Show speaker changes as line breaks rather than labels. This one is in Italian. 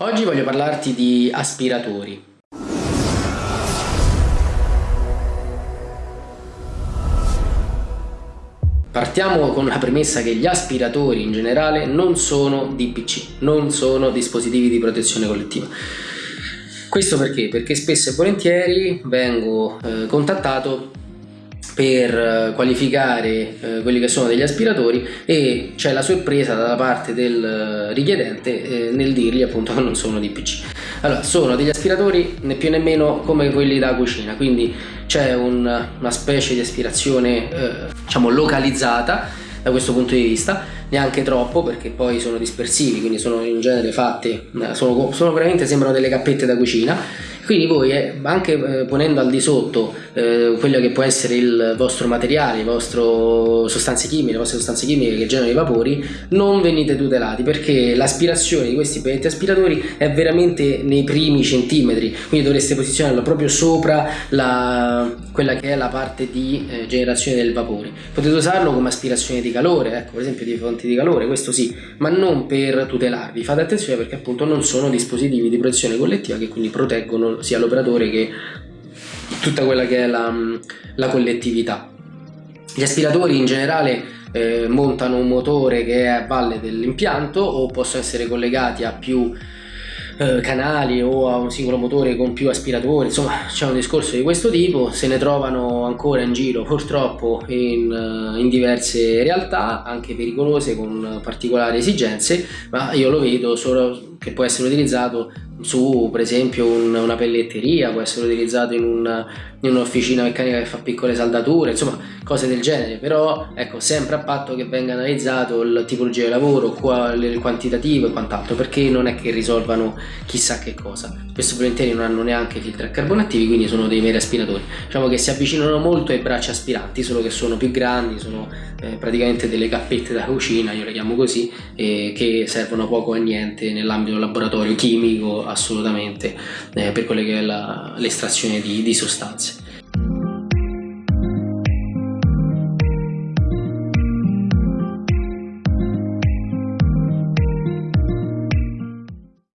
Oggi voglio parlarti di aspiratori. Partiamo con la premessa che gli aspiratori in generale non sono DPC, non sono dispositivi di protezione collettiva. Questo perché? Perché spesso e volentieri vengo eh, contattato per eh, qualificare eh, quelli che sono degli aspiratori e c'è la sorpresa da parte del eh, richiedente eh, nel dirgli appunto che non sono DPC. Allora, sono degli aspiratori né più né meno come quelli da cucina, quindi c'è un, una specie di aspirazione eh, diciamo localizzata da questo punto di vista, neanche troppo perché poi sono dispersivi, quindi sono in genere fatte, eh, sono, sono veramente sembrano delle cappette da cucina quindi voi eh, anche eh, ponendo al di sotto eh, quello che può essere il vostro materiale, le vostre sostanze chimiche, le vostre sostanze chimiche che generano i vapori, non venite tutelati perché l'aspirazione di questi pezzetti aspiratori è veramente nei primi centimetri, quindi dovreste posizionarlo proprio sopra la, quella che è la parte di eh, generazione del vapore. Potete usarlo come aspirazione di calore, ecco per esempio di fonti di calore, questo sì, ma non per tutelarvi. Fate attenzione perché appunto non sono dispositivi di protezione collettiva che quindi proteggono sia l'operatore che tutta quella che è la, la collettività. Gli aspiratori in generale eh, montano un motore che è a valle dell'impianto o possono essere collegati a più eh, canali o a un singolo motore con più aspiratori, insomma c'è un discorso di questo tipo, se ne trovano ancora in giro purtroppo in, eh, in diverse realtà, anche pericolose con particolari esigenze, ma io lo vedo solo che può essere utilizzato su per esempio un, una pelletteria, può essere utilizzato in, un'officina meccanica che fa piccole saldature, insomma cose del genere, però ecco sempre a patto che venga analizzato il tipologia di lavoro, qual, il quantitativo e quant'altro, perché non è che risolvano chissà che cosa. Spesso volentieri non hanno neanche filtri a carbono attivi, quindi sono dei meri aspiratori. Diciamo che si avvicinano molto ai bracci aspiranti, solo che sono più grandi, sono eh, praticamente delle cappette da cucina, io le chiamo così, eh, che servono poco a niente nell'ambito laboratorio chimico assolutamente eh, per quelle che è l'estrazione di, di sostanze.